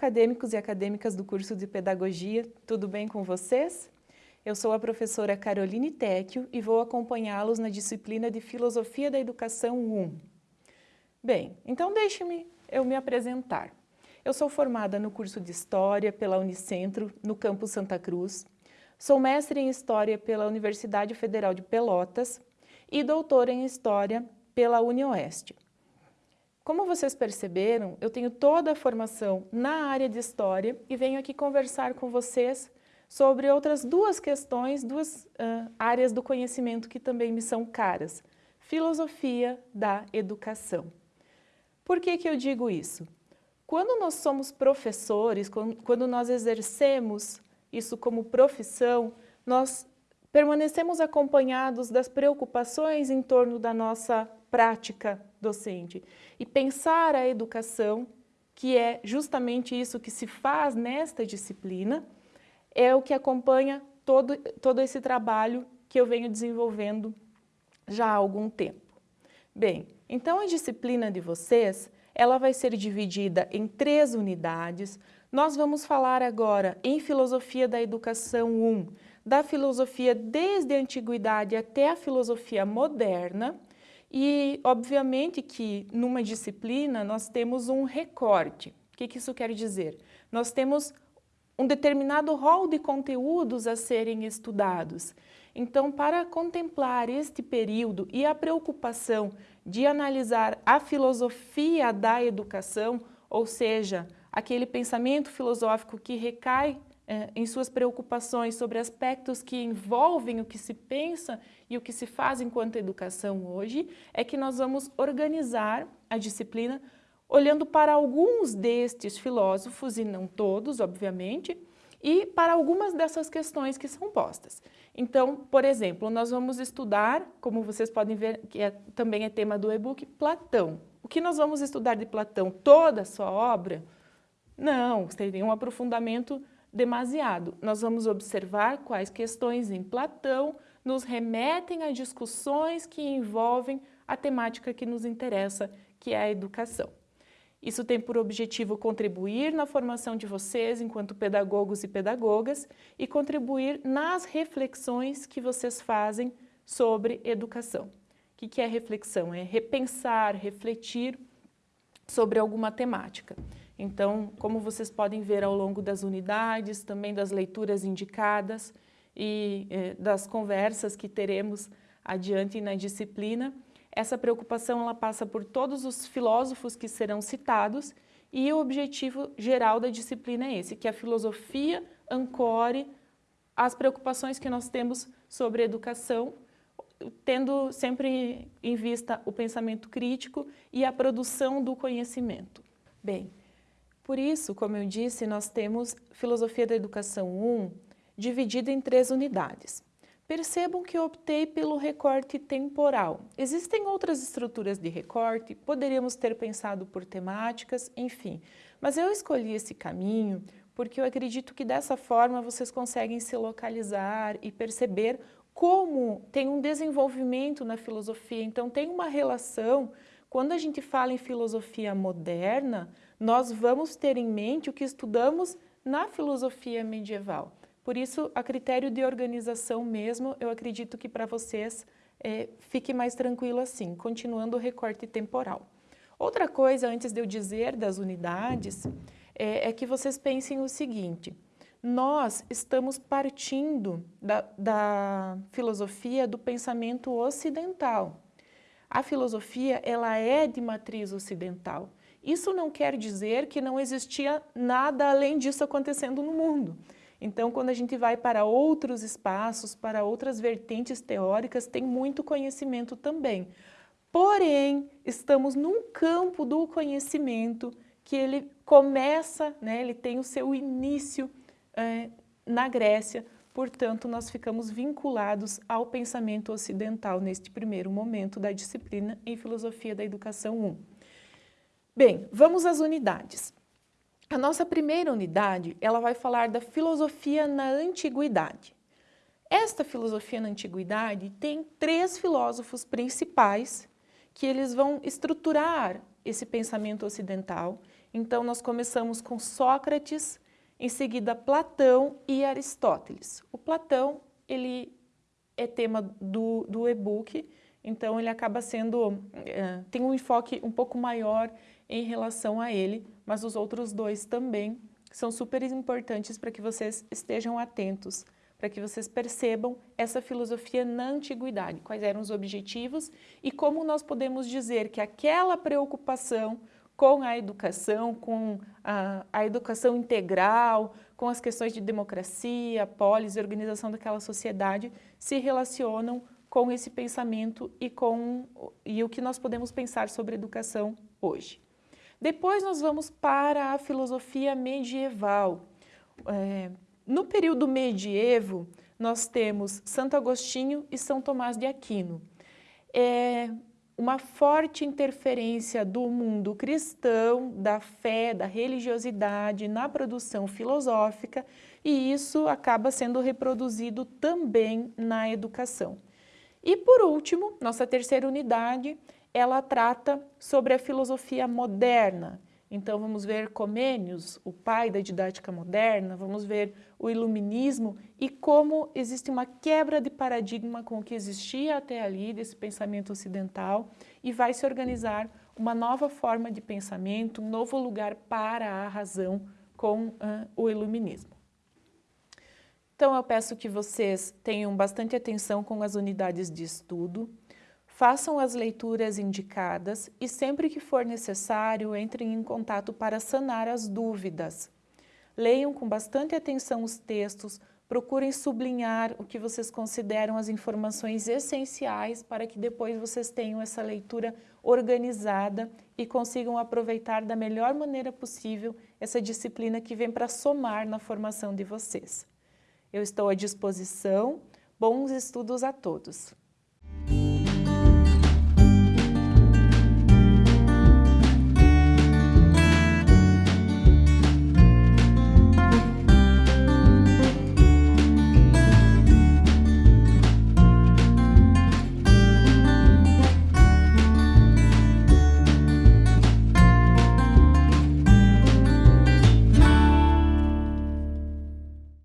acadêmicos e acadêmicas do curso de Pedagogia, tudo bem com vocês? Eu sou a professora Caroline Tecchio e vou acompanhá-los na disciplina de Filosofia da Educação 1. Bem, então deixe-me eu me apresentar. Eu sou formada no curso de História pela Unicentro, no campus Santa Cruz. Sou mestre em História pela Universidade Federal de Pelotas e doutora em História pela UniOeste. Como vocês perceberam, eu tenho toda a formação na área de História e venho aqui conversar com vocês sobre outras duas questões, duas uh, áreas do conhecimento que também me são caras. Filosofia da educação. Por que que eu digo isso? Quando nós somos professores, quando nós exercemos isso como profissão, nós permanecemos acompanhados das preocupações em torno da nossa prática docente e pensar a educação, que é justamente isso que se faz nesta disciplina, é o que acompanha todo, todo esse trabalho que eu venho desenvolvendo já há algum tempo. Bem, então a disciplina de vocês, ela vai ser dividida em três unidades. Nós vamos falar agora em Filosofia da Educação 1, da filosofia desde a antiguidade até a filosofia moderna, e, obviamente, que numa disciplina nós temos um recorte. O que, que isso quer dizer? Nós temos um determinado rol de conteúdos a serem estudados. Então, para contemplar este período e a preocupação de analisar a filosofia da educação, ou seja, aquele pensamento filosófico que recai em suas preocupações sobre aspectos que envolvem o que se pensa e o que se faz enquanto educação hoje, é que nós vamos organizar a disciplina olhando para alguns destes filósofos, e não todos, obviamente, e para algumas dessas questões que são postas. Então, por exemplo, nós vamos estudar, como vocês podem ver, que é, também é tema do e-book, Platão. O que nós vamos estudar de Platão? Toda a sua obra? Não, teria um aprofundamento demasiado. Nós vamos observar quais questões em Platão nos remetem a discussões que envolvem a temática que nos interessa, que é a educação. Isso tem por objetivo contribuir na formação de vocês enquanto pedagogos e pedagogas e contribuir nas reflexões que vocês fazem sobre educação. O que é reflexão? É repensar, refletir sobre alguma temática. Então, como vocês podem ver ao longo das unidades, também das leituras indicadas e eh, das conversas que teremos adiante na disciplina, essa preocupação ela passa por todos os filósofos que serão citados e o objetivo geral da disciplina é esse, que a filosofia ancore as preocupações que nós temos sobre educação, tendo sempre em vista o pensamento crítico e a produção do conhecimento. Bem, por isso, como eu disse, nós temos Filosofia da Educação 1 dividida em três unidades. Percebam que eu optei pelo recorte temporal. Existem outras estruturas de recorte, poderíamos ter pensado por temáticas, enfim. Mas eu escolhi esse caminho porque eu acredito que dessa forma vocês conseguem se localizar e perceber como tem um desenvolvimento na filosofia. Então tem uma relação, quando a gente fala em filosofia moderna, nós vamos ter em mente o que estudamos na filosofia medieval. Por isso, a critério de organização mesmo, eu acredito que para vocês é, fique mais tranquilo assim, continuando o recorte temporal. Outra coisa, antes de eu dizer das unidades, é, é que vocês pensem o seguinte, nós estamos partindo da, da filosofia do pensamento ocidental. A filosofia, ela é de matriz ocidental. Isso não quer dizer que não existia nada além disso acontecendo no mundo. Então, quando a gente vai para outros espaços, para outras vertentes teóricas, tem muito conhecimento também. Porém, estamos num campo do conhecimento que ele começa, né, ele tem o seu início é, na Grécia, portanto, nós ficamos vinculados ao pensamento ocidental neste primeiro momento da disciplina em Filosofia da Educação 1. Bem, vamos às unidades. A nossa primeira unidade, ela vai falar da filosofia na antiguidade. Esta filosofia na antiguidade tem três filósofos principais que eles vão estruturar esse pensamento ocidental Então, nós começamos com Sócrates, em seguida Platão e Aristóteles. O Platão, ele é tema do, do e-book, então ele acaba sendo, é, tem um enfoque um pouco maior em relação a ele, mas os outros dois também são super importantes para que vocês estejam atentos, para que vocês percebam essa filosofia na antiguidade, quais eram os objetivos e como nós podemos dizer que aquela preocupação com a educação, com a, a educação integral, com as questões de democracia, polis e organização daquela sociedade, se relacionam com esse pensamento e com e o que nós podemos pensar sobre educação hoje. Depois nós vamos para a filosofia medieval. É, no período medievo, nós temos Santo Agostinho e São Tomás de Aquino. É uma forte interferência do mundo cristão, da fé, da religiosidade na produção filosófica e isso acaba sendo reproduzido também na educação. E por último, nossa terceira unidade ela trata sobre a filosofia moderna. Então vamos ver Comênios, o pai da didática moderna, vamos ver o iluminismo e como existe uma quebra de paradigma com o que existia até ali, desse pensamento ocidental, e vai se organizar uma nova forma de pensamento, um novo lugar para a razão com uh, o iluminismo. Então eu peço que vocês tenham bastante atenção com as unidades de estudo, Façam as leituras indicadas e sempre que for necessário, entrem em contato para sanar as dúvidas. Leiam com bastante atenção os textos, procurem sublinhar o que vocês consideram as informações essenciais para que depois vocês tenham essa leitura organizada e consigam aproveitar da melhor maneira possível essa disciplina que vem para somar na formação de vocês. Eu estou à disposição. Bons estudos a todos!